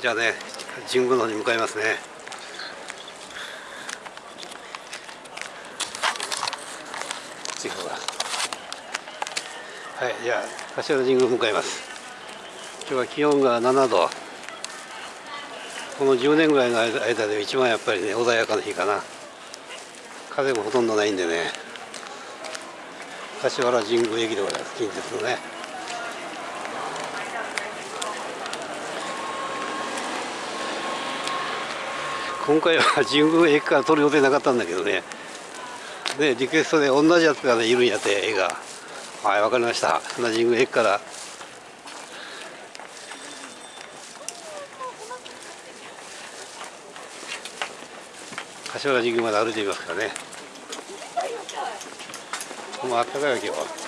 じゃあね神宮の方に向かいますね。はいじゃあ柏神宮向かいます。今日は気温が7度。この10年ぐらいの間で一番やっぱりね穏やかな日かな。風もほとんどないんでね。柏原神宮駅でございます近鉄のね。今回は神宮駅から撮る予定なかったんだけどね。ねリクエストで同じやつがねいるんやって絵が。はいわかりました。神宮駅から。柏原神宮まで歩いてみますからね。もうあったかいわ今日は。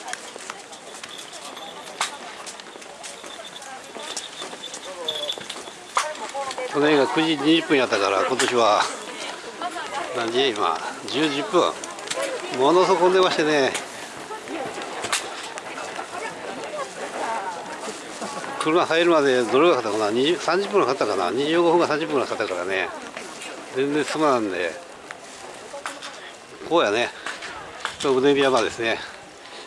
去年が9時20分やったから今年は何時？今10時分。ものすごく混んでましてね。車入るまでどれがかかったかな？30分かかったかな？25分か30分かかったからね。全然進まなんで。こうやね。うねび山ですね。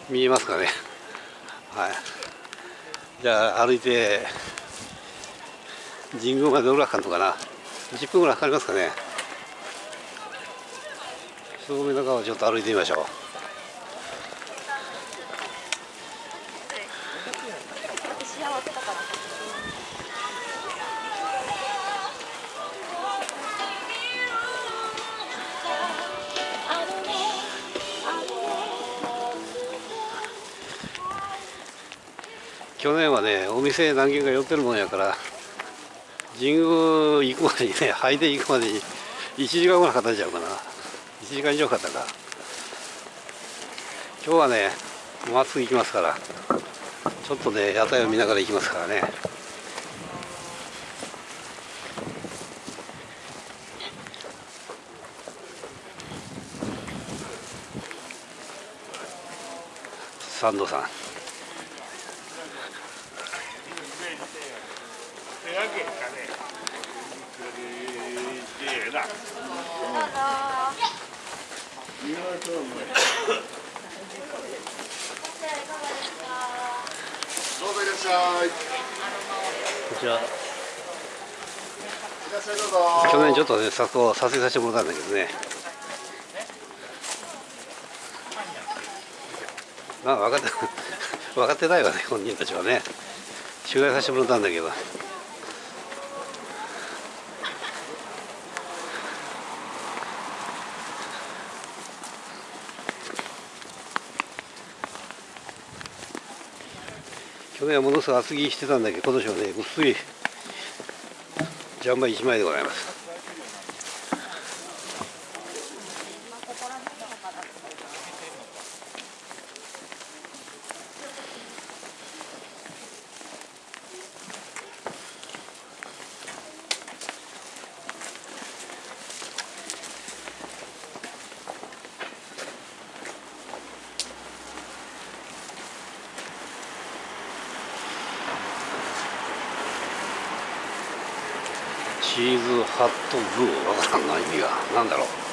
見えますかね。はい。じゃあ歩いて神宮までどれぐらいかかるのかな。10分ぐらいかかりますかね。正面の川をちょっと歩いてみましょう。去年はねお店何軒か寄ってるもんやから神宮行くまでにね 灰で行くまでに1時間ぐらいかかっちゃうかな。1時間以上かかったか。今日はねまっすぐ行きますから。ちょっとね屋台を見ながら行きますからね。サンドさん。どうぞ。いら。っしゃいこちら。去年ちょっとね撮影させてもら。ったんだけどねまあ分かって分かってないわね本人たちはね取材させてもら。ったんだけど去年はものすごい厚着してたんだけど今年はね薄いジャンバー1枚でございます。チーズハットグー。わからんな意味が。何だろう。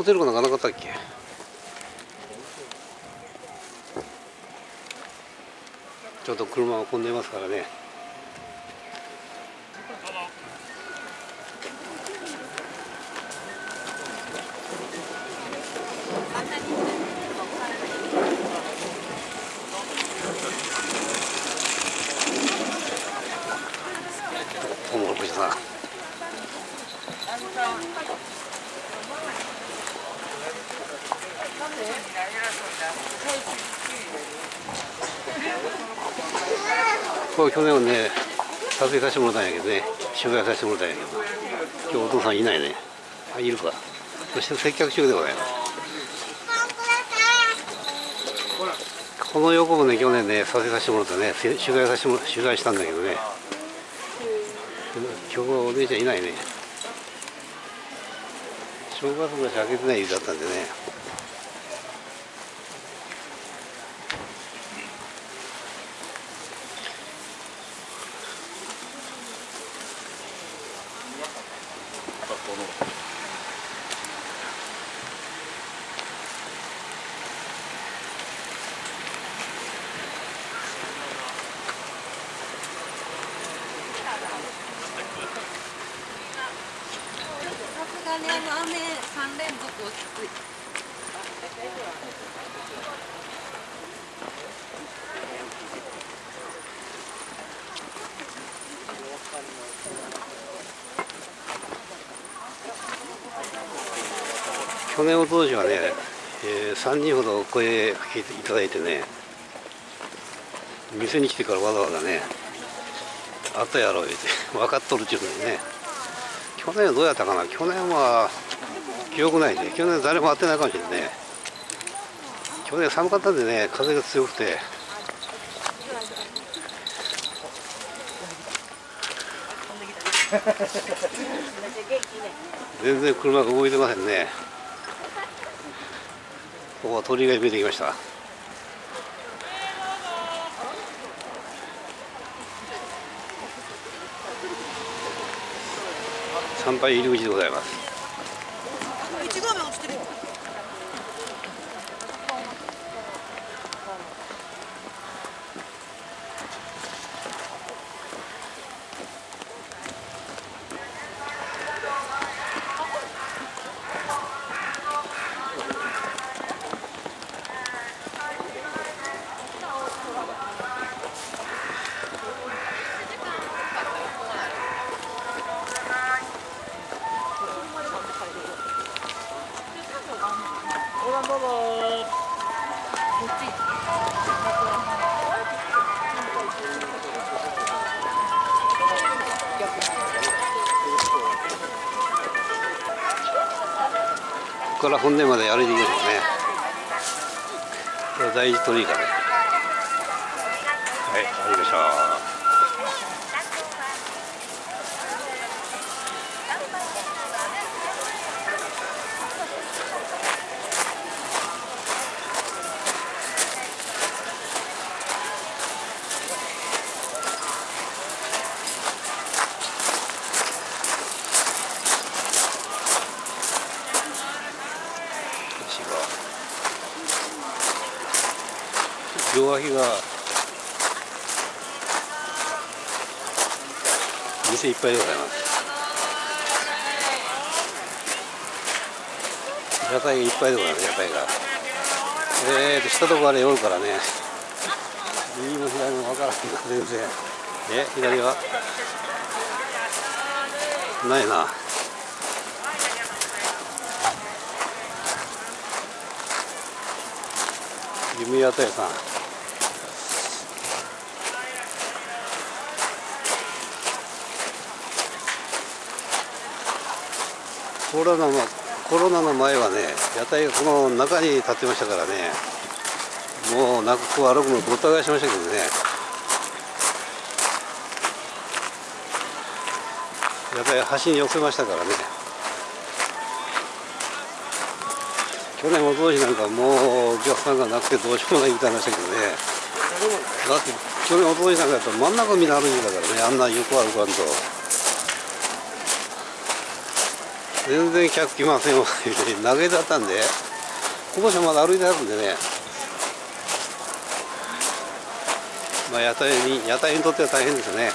ホテルがなかなかったっけ？ちょっと車が混んでますからね。こ去年はね撮影させてもらったんやけどね取材させてもらったんやけど今日お父さんいないね。あいるか。そして接客中でございます。この横もね去年ね撮影させてもらったね。取材させても取材したんだけどね。今日はお姉ちゃんいないね。正月のし開けてないだったんでね。にあの雨三連続落ち着い去年おととしはね、えー、3人ほどお声かけていただいてね店に来てからわざわざねあったやろ言うて分かっとるっちゅうのにね去年どうやったかな？去年は記憶ないね去年誰も会ってないかもしれない。ね去年寒かったんでね風が強くて。全然車が動いてませんね。ここは鳥が見えてきました。参拝入り口でございます。んどうぞこっち。ここから本殿まで歩いていきましょうねこれ第一鳥居かねはい歩きましょう両脇が店いっぱいでございます。屋台がいっぱいでございます屋台が。えーと下とこあれおるからね。右も左も分からんな全然。え左はないな。夢屋台さん。コロナのコロナの前はね屋台がこの中に立ってましたからね。もうなくこう歩くのごった返しましたけどね。屋台端に寄せましたからね。去年も当時なんかもうお客さんがなくてどうしようもないみたいな話だけどね。だって去年おととしなんかやったら真ん中みんな歩いてたからね。あんな横歩かんと。全然客来ませんわ。投げだったんで。今年はまだ歩いてあるんでね。まあ屋台に屋台にとっては大変ですよね。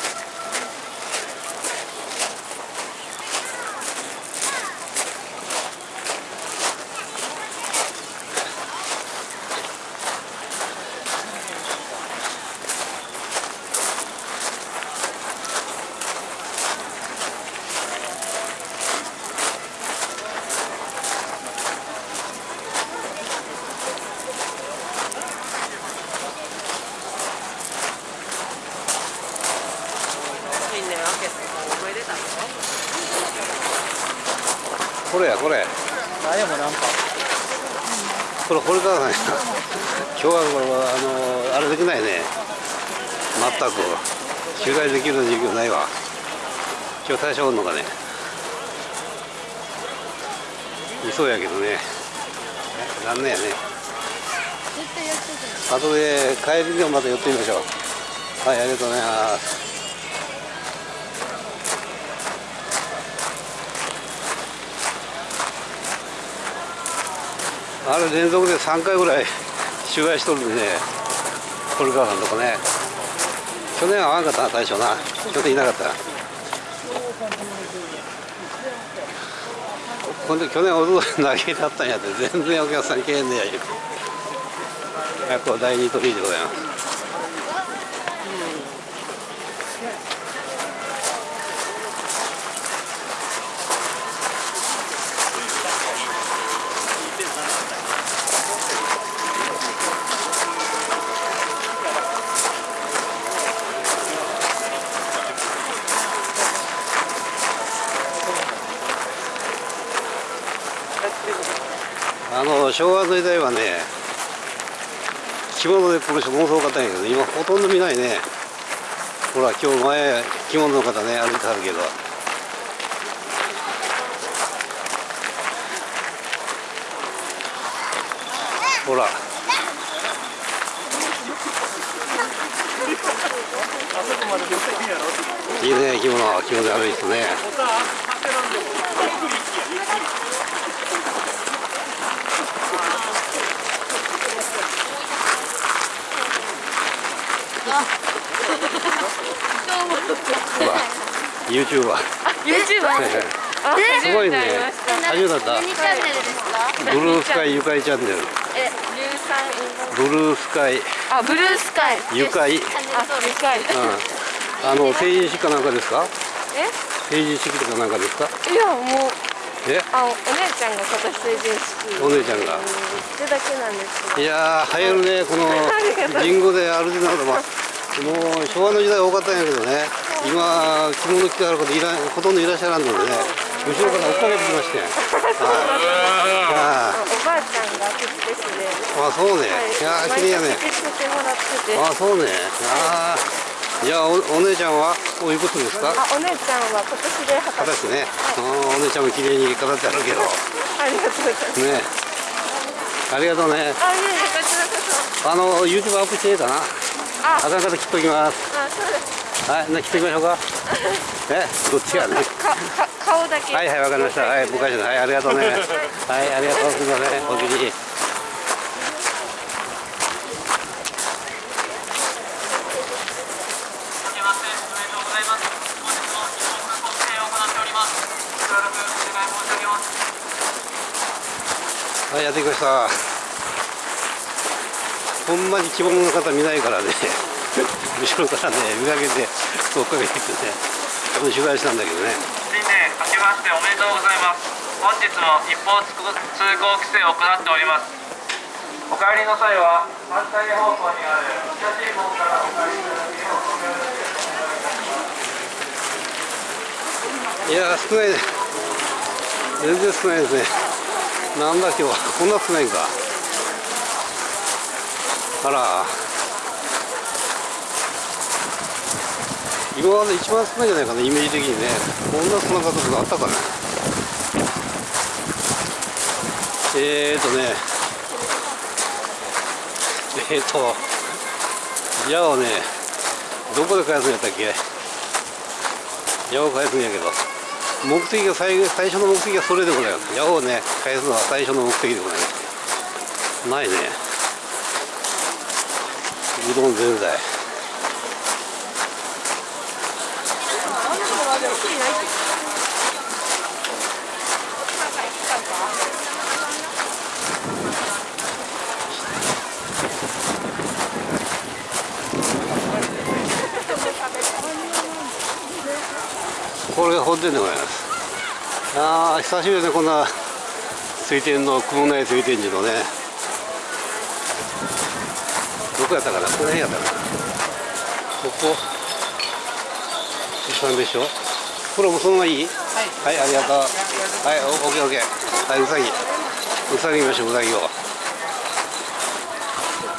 これ。これあでもなんかこれこれからないな今日はこれはあのあれできないね。全く。取材できる授業ないわ。今日大将おんのかね。いそうやけどね。残念やね。後で帰りにもまた寄ってみましょう。はいありがとうございます。あれ連続で3回ぐらい 取材しとるんでね。堀川さんとこね。去年は会わんかったな大将な。去年いなかった。ほんで去年おととい投げだったんやって全然お客さん来へんねや言うて。やっぱ第二鳥居でございますあの昭和の時代はね着物で来る人ものすごかったんやけど今ほとんど見ないね。ほら今日前着物の方ね歩いてはるけど。ほら。いいね着物。着物で歩いてね。ほら YouTuber YouTuber あすごいね。初めてだ。った何チャンネルですか？ブルースカイゆかいチャンネル。ブルースカイ。あブルースカイ。ゆかい、うん、チャンネル登録深いあの成人式かなんかですか？え？成人式とかなんかですか？いやもうえ？あお姉ちゃんが今年成人式。お姉ちゃんが。それだけなんですけどいやー流行るねこの リンゴで歩いてなのまあもう昭和の時代多かったんやけどね。今着物着てある方いらほとんどいらっしゃらんのでね。後ろから追っかけてきまして。はいおばあちゃんが口ですねああそうね。はい。いやー綺麗やね。ああそうね。ああじゃあおお姉ちゃんはおいくつですか？あお姉ちゃんは今年で二十歳。ね、あーお姉ちゃんも綺麗に飾ってあるけど。ね ありがとうございます。ありがとうね。あいえいえこちらこそ。あの YouTube アップしていいかなああかんかったら切っときます。あそうです。はいな切っときましょうか。えどっちやね？かか顔だけ。はいはいわかりました。はい僕ははいありがとうね。はい。ありがとうす。みません。お気にはいやってきましたほんまに着物の方見ないからね。後ろからね見かけて追っかけてきてね。取材したんだけどね。新年明けましておめでとうございます。本日も一方通行規制を行っております。お帰りの際は反対方向にある北新門からお帰りいただけるようお願いします。いやー少ないね。全然少ないですね。なんだ今日は。こんな少ないんかあら。今まで一番少ないんじゃないかなイメージ的にね。こんな少なかったことあったかなえーとね。えーと矢をねどこで返すんやったっけ？矢を返すんやけど。目的が最最初の目的はそれでございます。矢をね返すのは最初の目的でございます。ないね。どんぜんざいこれが本店でございます。ああ久しぶりでこんな水天の雲内水天寺のね。どこやったかなこの辺やったかなここ。一番でしょ？プロもそのままい？い。はい、ありがとう。はいおオッケーオッケー。はいうさぎうさぎ見ましょううさぎを。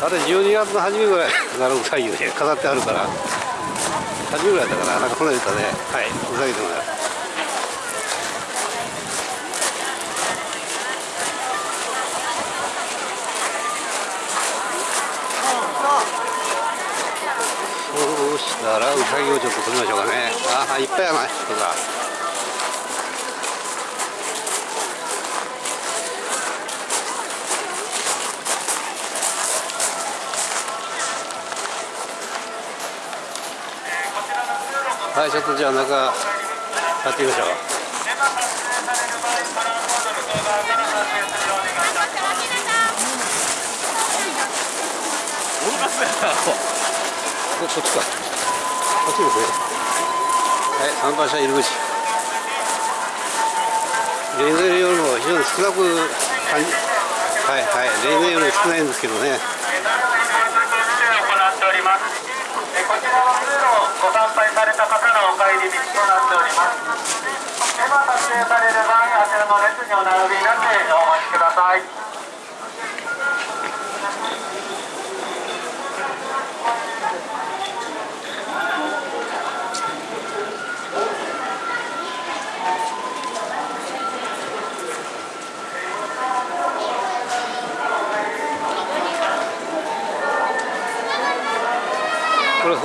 あれ12月の初めぐらいからうさぎで飾ってあるから。初めぐらいだからなんかそんな言ったね。はいうさぎでございをちょっと撮りましょうかね。ああいっぱいはいちょっとじゃあ中やってみましょう。ここっちか。こっちですね。はい参拝者入り口。例年よりも非常に少なく感じはいはい例年より少ないんですけどね。こちらの通路ご参拝された方のお帰り道となっております。今撮影される場合あちらの列にお並びになってお待ちください。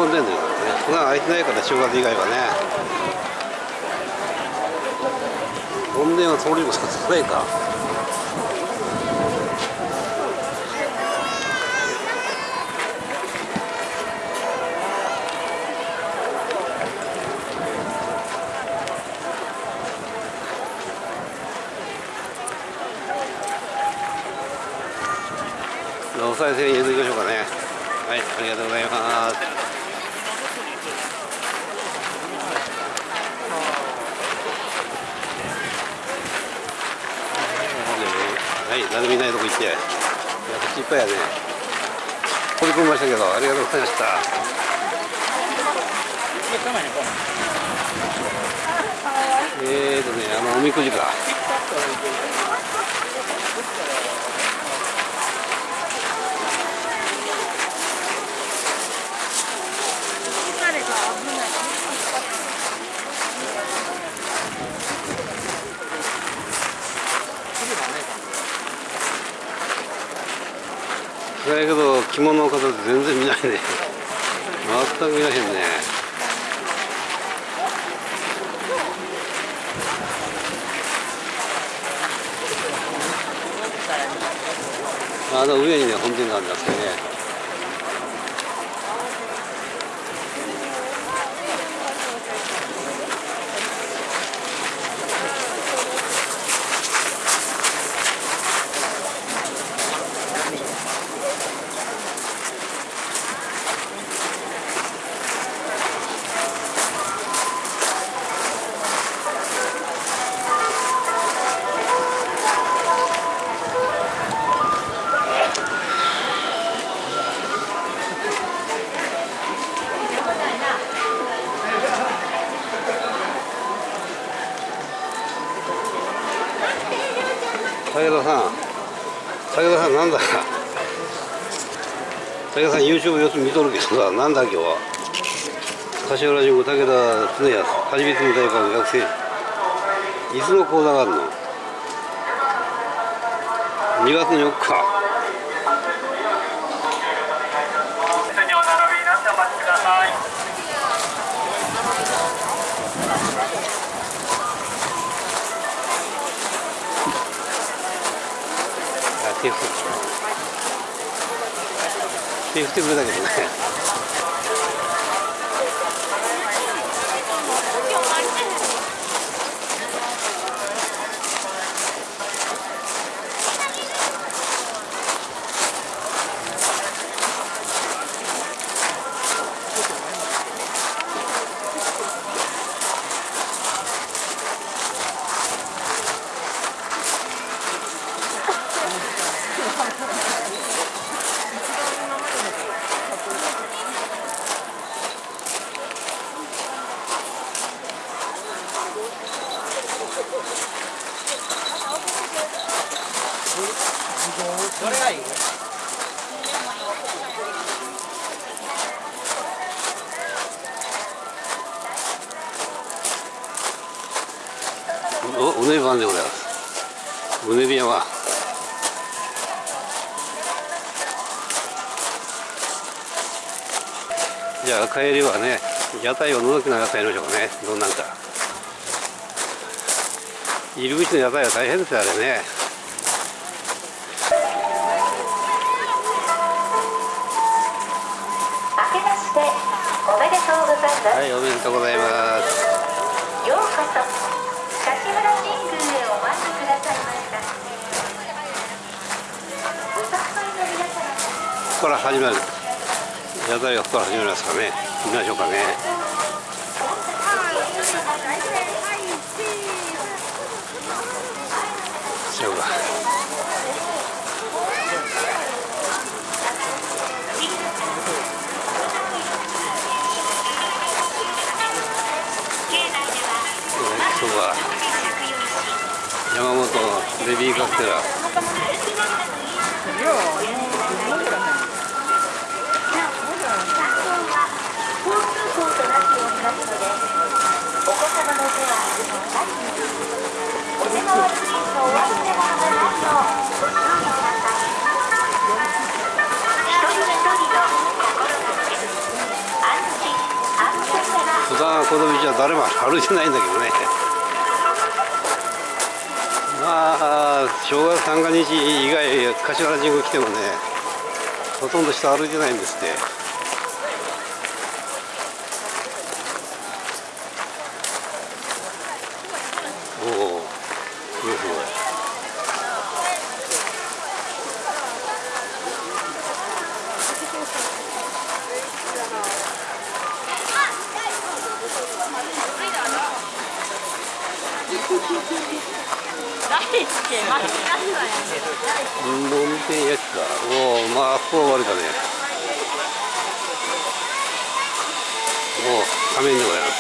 これ本殿ですね普段開いてないから正月以外はね。本殿は通りもさせないかお賽銭入れていきましょうかねはいありがとうございますはい、誰もいないって。いや、っぱいやね。取り込みましたけど、ありがとうございました。えーとね、あの、おみくじか。だけど着物の方全然見ないね。全く見らへんね。あの上にね本殿があるんですけどね。見とるけどさなんだ今日は？柏原塾武田恒康初めての大学の学生。いつの講座があるの？2月の4日。手振ってくれたけどね屋台を覗きながら帰りましょうかね。どんなんか。入り口の屋台は大変ですよあれね。はいおめでとうございます。ようこそ柏村神宮へお参りくださいました。ここから始まる。屋台がここから始まりますかね見ましょうかね。そうかそうか山本ベビーカステラこの道は誰も歩いてないんだけどねまあ正月三が日以外柏原神宮来てもねほとんど人歩いてないんです。っておおすごいすごいうんもみてんやつかあここは悪いだね。おお仮面でございます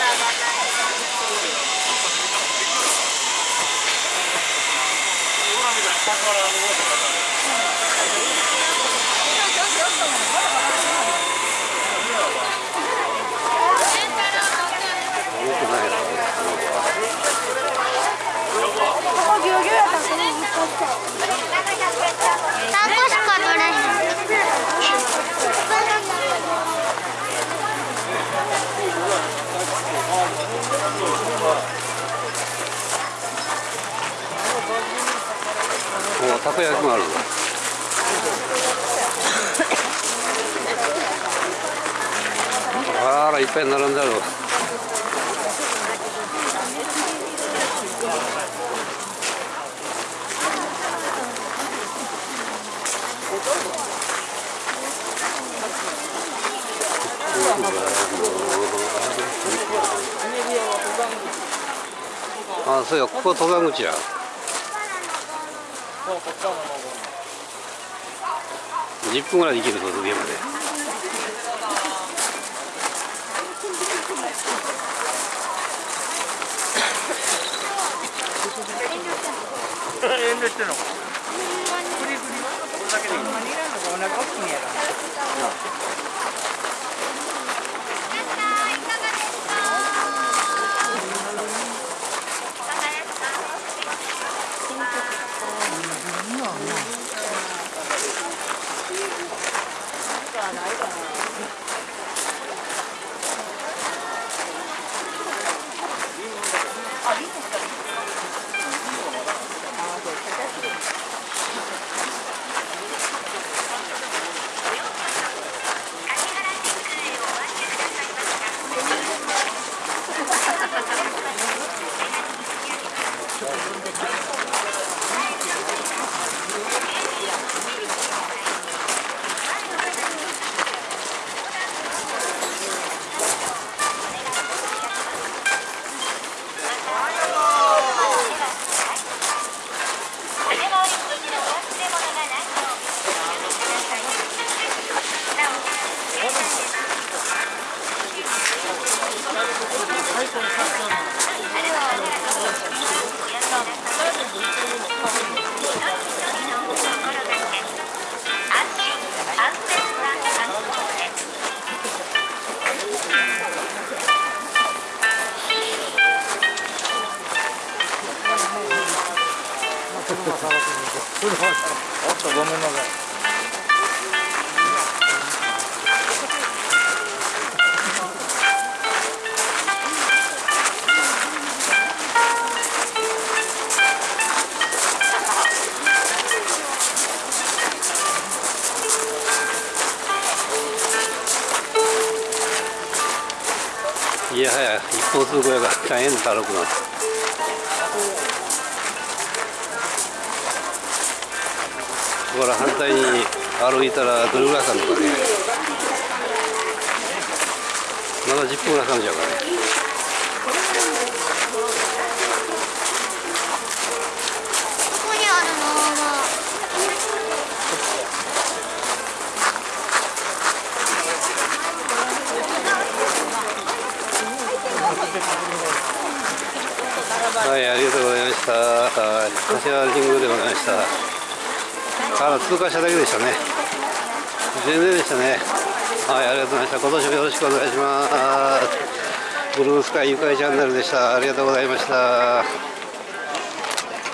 重くないなタコしか取れへん。おたこ焼きもあるぞあらいっぱい並んであるあそうやここ登山口や10分ぐらいで行けるぞ上まで遠慮してんのないかな。いやはや一方通行やから大変だ歩くのここから反対に歩いたらどれぐらいかかるのかね。まだ10分ぐらいかかるんちゃうかねここにあるのははい、ありがとうございました。はい柏神宮でございました。ただ通過しただけでしたね。全然でしたね。はい、ありがとうございました。今年もよろしくお願いします。ブルースカイゆかりチャンネルでした。ありがとうございました。